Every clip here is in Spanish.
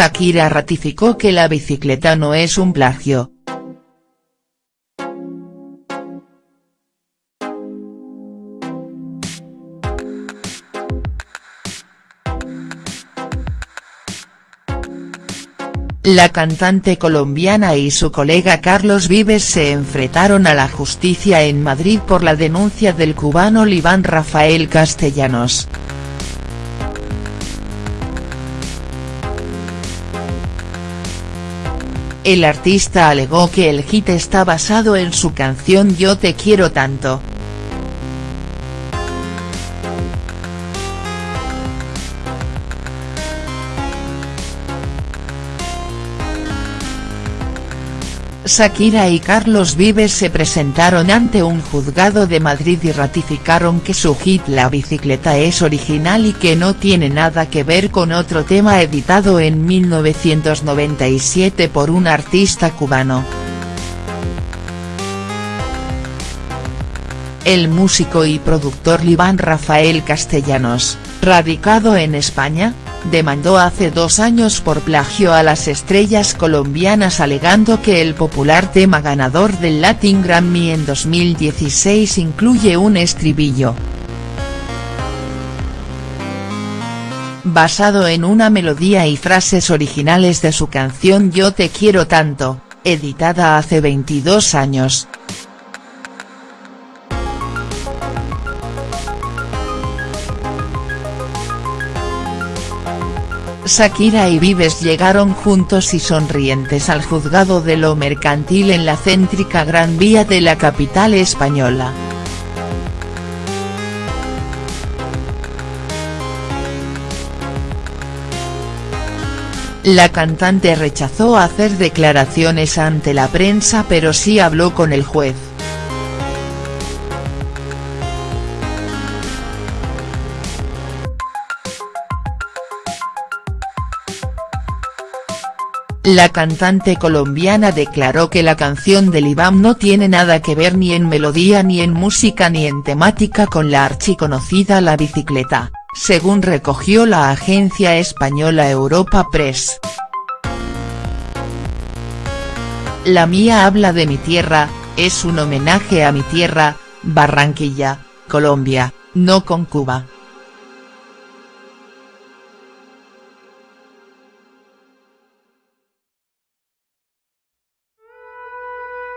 Shakira ratificó que la bicicleta no es un plagio. La cantante colombiana y su colega Carlos Vives se enfrentaron a la justicia en Madrid por la denuncia del cubano Liván Rafael Castellanos. El artista alegó que el hit está basado en su canción Yo te quiero tanto. Shakira y Carlos Vives se presentaron ante un juzgado de Madrid y ratificaron que su hit La bicicleta es original y que no tiene nada que ver con otro tema editado en 1997 por un artista cubano. El músico y productor Liván Rafael Castellanos, radicado en España, demandó hace dos años por plagio a las estrellas colombianas alegando que el popular tema ganador del Latin Grammy en 2016 incluye un estribillo. Basado en una melodía y frases originales de su canción Yo te quiero tanto, editada hace 22 años. Shakira y Vives llegaron juntos y sonrientes al juzgado de lo mercantil en la céntrica Gran Vía de la capital española. La cantante rechazó hacer declaraciones ante la prensa pero sí habló con el juez. La cantante colombiana declaró que la canción del IBAM no tiene nada que ver ni en melodía ni en música ni en temática con la archiconocida La Bicicleta, según recogió la agencia española Europa Press. La mía habla de mi tierra, es un homenaje a mi tierra, Barranquilla, Colombia, no con Cuba.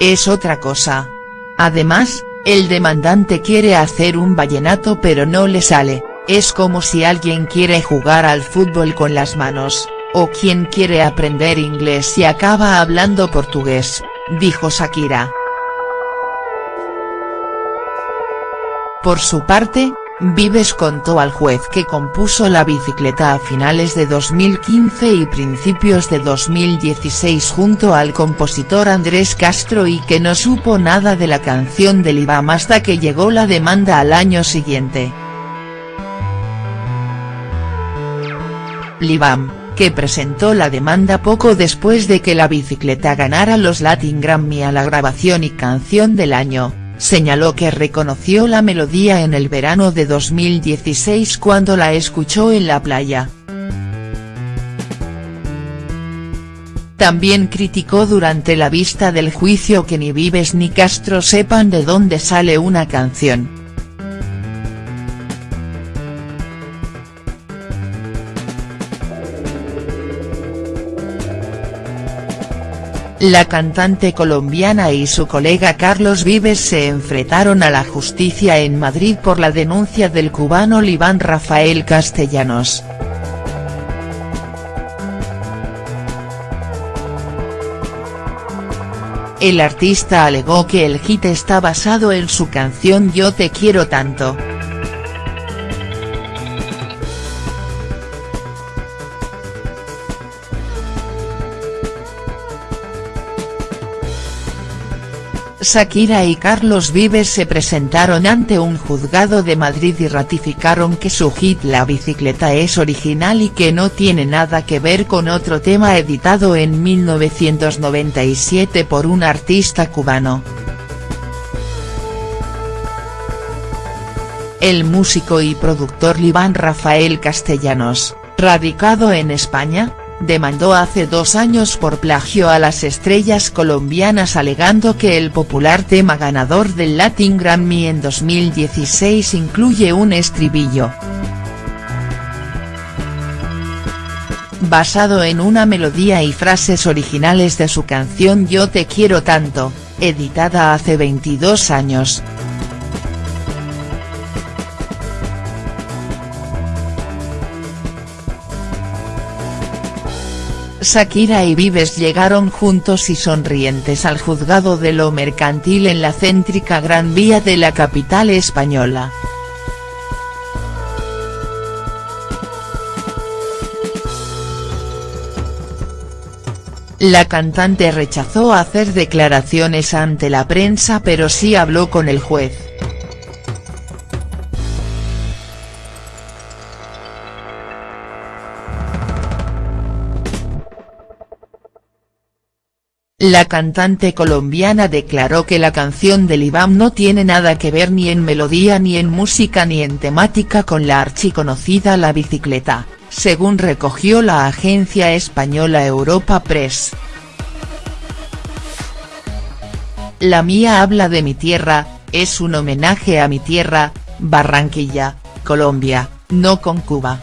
Es otra cosa. Además, el demandante quiere hacer un vallenato pero no le sale, es como si alguien quiere jugar al fútbol con las manos, o quien quiere aprender inglés y acaba hablando portugués, dijo Shakira. Por su parte, Vives contó al juez que compuso la bicicleta a finales de 2015 y principios de 2016 junto al compositor Andrés Castro y que no supo nada de la canción del IBAM hasta que llegó la demanda al año siguiente. Libam, que presentó la demanda poco después de que la bicicleta ganara los Latin Grammy a la grabación y canción del año señaló que reconoció la melodía en el verano de 2016 cuando la escuchó en la playa. También criticó durante la vista del juicio que ni Vives ni Castro sepan de dónde sale una canción. La cantante colombiana y su colega Carlos Vives se enfrentaron a la justicia en Madrid por la denuncia del cubano Liván Rafael Castellanos. El artista alegó que el hit está basado en su canción Yo te quiero tanto. Shakira y Carlos Vives se presentaron ante un juzgado de Madrid y ratificaron que su hit La bicicleta es original y que no tiene nada que ver con otro tema editado en 1997 por un artista cubano. El músico y productor Liván Rafael Castellanos, radicado en España, demandó hace dos años por plagio a las estrellas colombianas alegando que el popular tema ganador del Latin Grammy en 2016 incluye un estribillo. Basado en una melodía y frases originales de su canción Yo te quiero tanto, editada hace 22 años. Shakira y Vives llegaron juntos y sonrientes al juzgado de lo mercantil en la céntrica Gran Vía de la capital española. La cantante rechazó hacer declaraciones ante la prensa pero sí habló con el juez. La cantante colombiana declaró que la canción del IBAM no tiene nada que ver ni en melodía ni en música ni en temática con la archiconocida La Bicicleta, según recogió la agencia española Europa Press. La mía habla de mi tierra, es un homenaje a mi tierra, Barranquilla, Colombia, no con Cuba.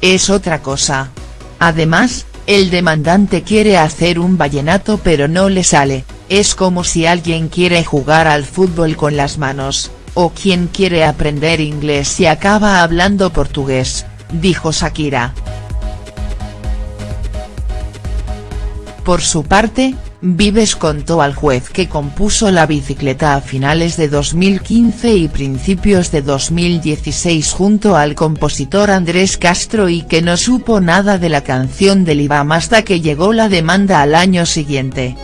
Es otra cosa. Además, el demandante quiere hacer un vallenato pero no le sale, es como si alguien quiere jugar al fútbol con las manos, o quien quiere aprender inglés y acaba hablando portugués, dijo Shakira. Por su parte, Vives contó al juez que compuso la bicicleta a finales de 2015 y principios de 2016 junto al compositor Andrés Castro y que no supo nada de la canción del IBAM hasta que llegó la demanda al año siguiente.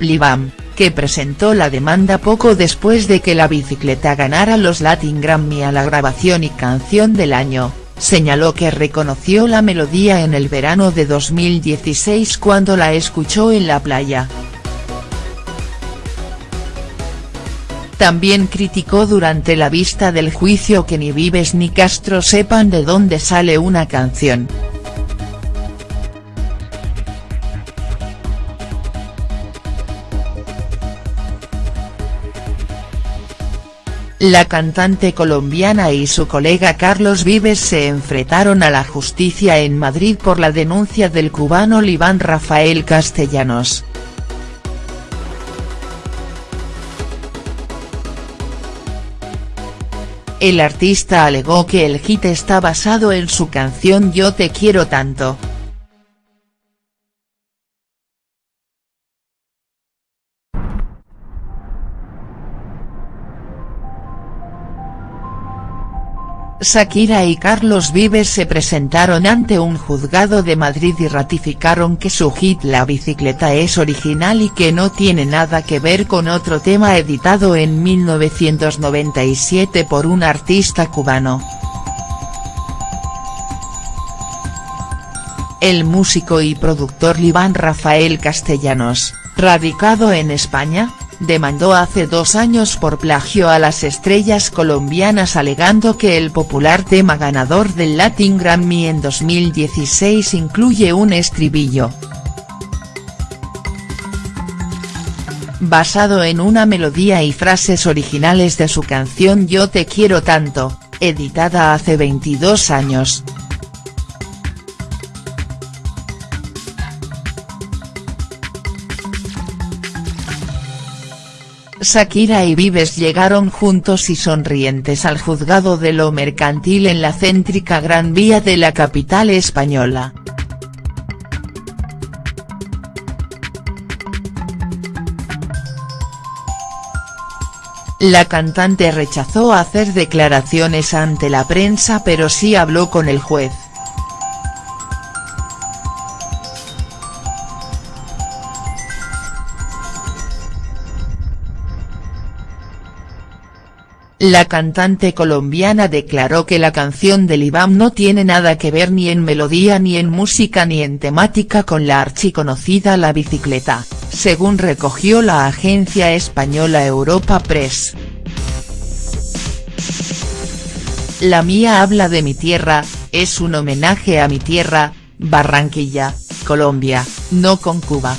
Libam, que presentó la demanda poco después de que la bicicleta ganara los Latin Grammy a la grabación y canción del año, señaló que reconoció la melodía en el verano de 2016 cuando la escuchó en la playa. También criticó durante la vista del juicio que ni Vives ni Castro sepan de dónde sale una canción. La cantante colombiana y su colega Carlos Vives se enfrentaron a la justicia en Madrid por la denuncia del cubano Libán Rafael Castellanos. El artista alegó que el hit está basado en su canción Yo te quiero tanto. Shakira y Carlos Vives se presentaron ante un juzgado de Madrid y ratificaron que su hit La bicicleta es original y que no tiene nada que ver con otro tema editado en 1997 por un artista cubano. El músico y productor Libán Rafael Castellanos, radicado en España, demandó hace dos años por plagio a las estrellas colombianas alegando que el popular tema ganador del Latin Grammy en 2016 incluye un estribillo. Basado en una melodía y frases originales de su canción Yo te quiero tanto, editada hace 22 años. Shakira y Vives llegaron juntos y sonrientes al juzgado de lo mercantil en la céntrica Gran Vía de la capital española. La cantante rechazó hacer declaraciones ante la prensa pero sí habló con el juez. La cantante colombiana declaró que la canción del IBAM no tiene nada que ver ni en melodía ni en música ni en temática con la archiconocida La Bicicleta, según recogió la agencia española Europa Press. La mía habla de mi tierra, es un homenaje a mi tierra, Barranquilla, Colombia, no con Cuba.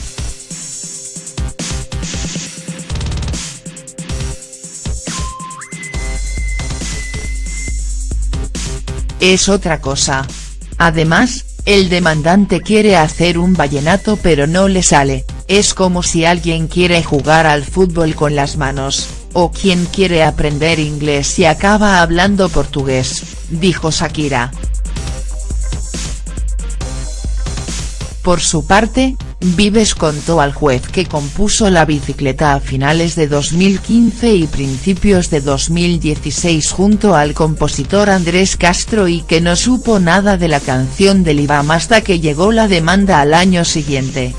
Es otra cosa. Además, el demandante quiere hacer un vallenato pero no le sale, es como si alguien quiere jugar al fútbol con las manos, o quien quiere aprender inglés y acaba hablando portugués, dijo Shakira. Por su parte, Vives contó al juez que compuso la bicicleta a finales de 2015 y principios de 2016 junto al compositor Andrés Castro y que no supo nada de la canción del IBAM hasta que llegó la demanda al año siguiente.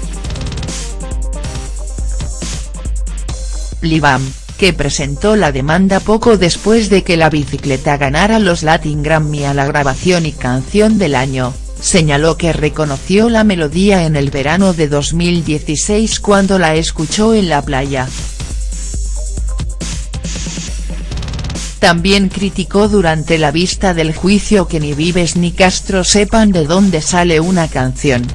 Libam, que presentó la demanda poco después de que la bicicleta ganara los Latin Grammy a la grabación y canción del año, señaló que reconoció la melodía en el verano de 2016 cuando la escuchó en la playa. También criticó durante la vista del juicio que ni Vives ni Castro sepan de dónde sale una canción.